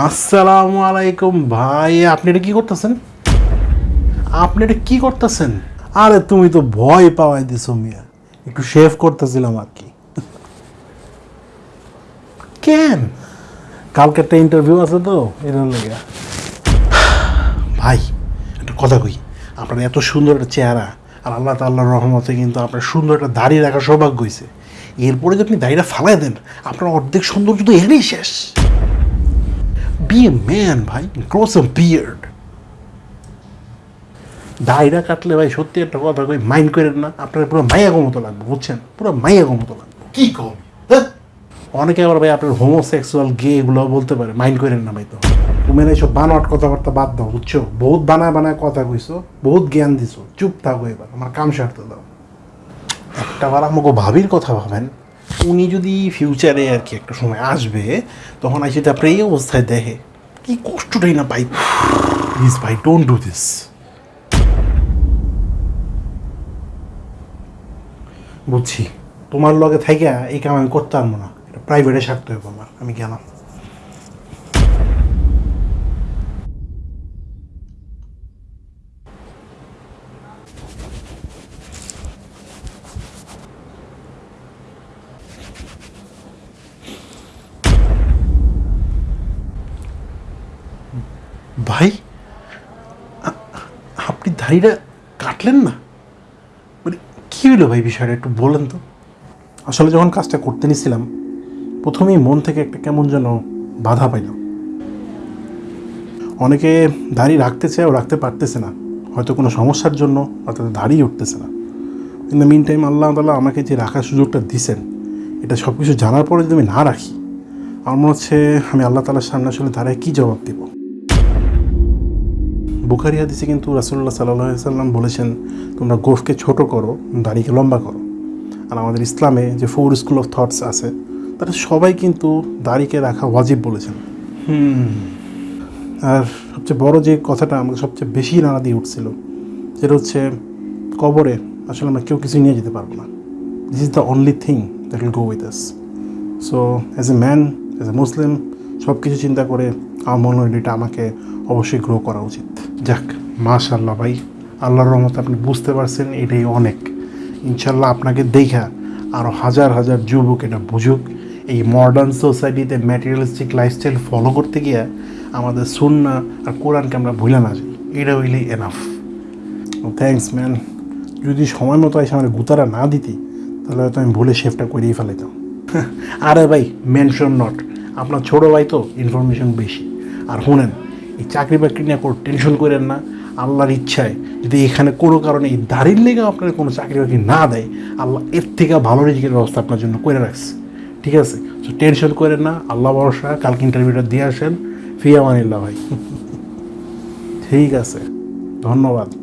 আসসালামু আলাইকুম ভাই, আপনি এটা কি করতেছেন? আপনি এটা কি করতেছেন? আরে, তুমি তো ভয় পাওয়াই দিছো মিয়া। একটু শেভ করতেছিলাম আর কি। কেন? কালকে একটা ইন্টারভিউ আছে তো, এর লেগে। ভাই, একটা কথা কই, আপনার এত সুন্দর একটা চেহারা, আর আল্লাহ তাল্লাহর রহমতে কিন্তু আপনার সুন্দর একটা দাড়ি রাখার সৌভাগ্য হয়েছে এরপরে যদি আপনি দাড়িটা ফালাই দেন, আপনার অর্ধেক সৌন্দর্য তো এখানেই শেষ। বি এ ম্যান ভাই. ক্রস এ বিয়ার্ড দাড়িটা কাটলে ভাই সত্যি একটা কথা কই মাইন্ড করেন না আপনার পুরো মাইয়াগো মতো লাগবে বুঝছেন? পুরো মাইয়াগো মতো লাগবে। কি কম? অনেকে আবার ভাই আপনার হোমোসেক্সুয়াল গে এগুলো বলতে পারে মাইন্ড করেন না ভাই তো। তুমি এইসব বানোয়াট কথাবার্তা বাদ দাও বুঝছ? বহুত বানায় বানায় কথা কইছো বহুত জ্ঞান দিছো। চুপ থাকো এবার আমার কাম সারতে দাও। একটা বার আমাকে ভাবির কথা ভাবেন উনি যদি ফিউচারে আর কি একটা সময় আসবে তখন আসে তারপরে এই অবস্থায় দেখে। কি কষ্টটাই না পাই। প্লিজ ভাই ডোন্ট ডু দিস বুঝছি। তোমার লগে থাইকা এই কাম আমি করতে পারব না। এটা প্রাইভেটে সারতে হবে আমার আমি গেলাম। ভাই আপনি দাড়িটা কাটলেন না? মানে কী হলো ভাই বিষয়টা, একটু বলেন তো। আসলে যখন কাজটা করতে নিছিলাম, প্রথমেই মন থেকে একটা কেমন যেন বাধা পাইল। অনেকে দাড়ি রাখতে চায়, ও রাখতে পারতেছে না। হয়তো কোনো সমস্যার জন্য অর্থাৎ দাড়ি উঠতেছে না। ইন দ্য মিন টাইম আল্লাহ তাল্লাহ আমাকে যে রাখার সুযোগটা দিছেন, এটা সব কিছু জানার পরে যদি আমি না রাখি, আমার মনে হচ্ছে আমি আল্লাহ তালার সামনে আসলে দাঁড়ায় কী জবাব দিব? বুখারি হাদিসে কিন্তু রাসুল্লাহ সাল্লাহ সাল্লাম বলেছেন তোমরা গোফকে ছোট করো দাড়িকে লম্বা করো। আর আমাদের ইসলামে যে ফোর স্কুল অফ থটস আছে তারা সবাই কিন্তু দাড়িকে রাখা ওয়াজিব বলেছেন। আর সবচেয়ে বড় যে কথাটা আমাকে সবচেয়ে বেশি নাড়া দিয়ে উঠছিল সেটা হচ্ছে কবরে আসলে আমরা কেউ কিছু নিয়ে যেতে পারব না। This is the only thing that will go with us so as a man as a Muslim সব কিছু চিন্তা করে আমার মনে এটা আমাকে অবশ্যই গ্রো করা উচিত। যাক মাশাল্লাহ ভাই, আল্লাহর রহমতে আপনি বুঝতে পারছেন, এটাই অনেক। ইনশাল্লাহ আপনাকে দেখা আরও হাজার হাজার যুবক এটা বুঝুক। এই মডার্ন সোসাইটিতে ম্যাটেরিয়ালিস্টিক লাইফস্টাইল ফলো করতে গিয়ে আমাদের সুন্না আর কোরআনকে আমরা ভুলে না যাই। এটা হইলেই এনাফ থ্যাংকস ম্যান যদি সময় মতো এসে আমার গুতারা না দিতি, তাহলে হয়তো আমি ভুলে শেফটা করেই ফেলাইতাম। আরে ভাই মেনশন নট আপনার ছোটো ভাই তো ইনফরমেশন বেশি। আর শুনেন এই চাকরি বাকরি নিয়ে কোনো টেনশন করেন না। আল্লাহর ইচ্ছায় যদি এখানে কোনো কারণে এই দাড়ির লেগে আপনার কোনো চাকরি বাকরি না দেয়, আল্লাহ এর থেকে ভালো রিজিকের ব্যবস্থা আপনার জন্য করে রাখছে। ঠিক আছে? তো টেনশন করেন না, আল্লাহ ভরসা, কালকে ইন্টারভিউটা দিয়ে আসেন। ফিয়া মানিল্লা ভাই। ঠিক আছে। ধন্যবাদ।